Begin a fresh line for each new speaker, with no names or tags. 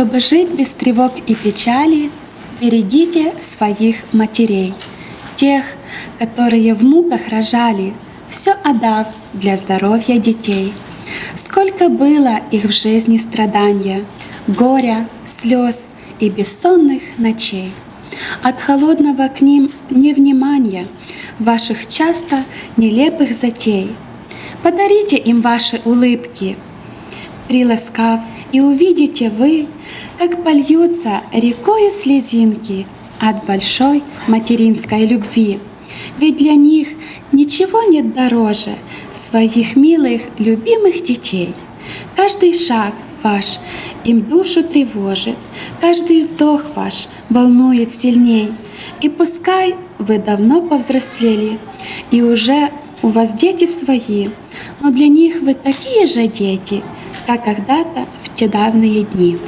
Чтобы жить без тревог и печали, берегите своих матерей, тех, которые в муках рожали, все отдав для здоровья детей. Сколько было их в жизни страдания, горя, слез и бессонных ночей. От холодного к ним невнимания, ваших часто нелепых затей. Подарите им ваши улыбки, приласкав, и увидите вы, как польются рекою слезинки от большой материнской любви. Ведь для них ничего нет дороже своих милых, любимых детей. Каждый шаг ваш им душу тревожит, каждый вздох ваш волнует сильней. И пускай вы давно повзрослели, и уже у вас дети свои, но для них вы такие же дети, как когда-то в те давние дни.